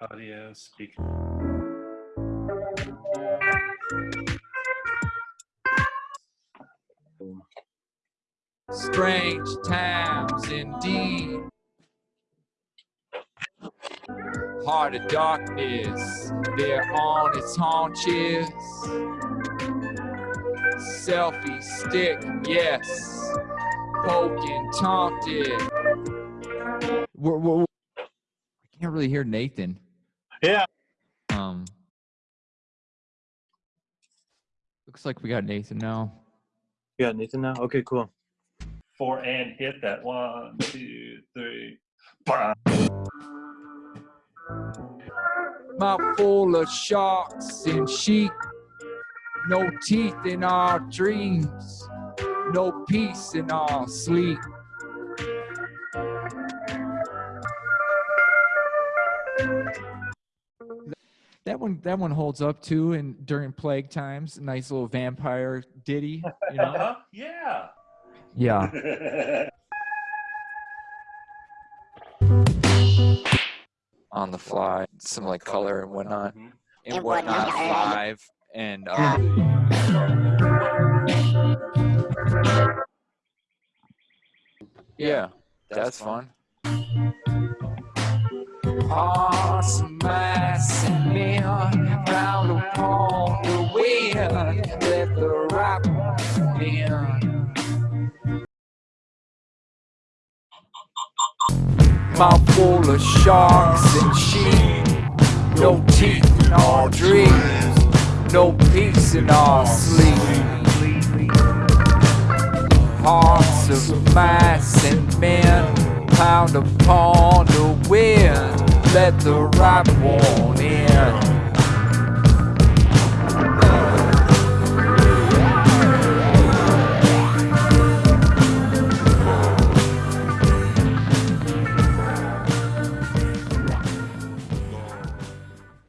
Audio. Strange times indeed. Heart of darkness, they're on its haunches. Selfie stick, yes. Poking, taunted. We're, we're, I can't really hear Nathan. Yeah. Um. Looks like we got Nathan now. You got Nathan now? Okay, cool. Four and hit that. One, two, three. Bah. Mouth full of sharks and sheep. No teeth in our dreams. No peace in our sleep. That one, that one holds up too. And during plague times, nice little vampire ditty. You know? Uh-huh. Yeah. yeah. On the fly, some like color and whatnot. Mhm. and And whatnot whatnot. live and uh, yeah that's fun. awesome mass and men round upon the wind let the rock in mouth full of sharks and sheep. No teeth in our dreams, no peace in our sleep. Hearts of mice and men pound upon the wind, let the right one in.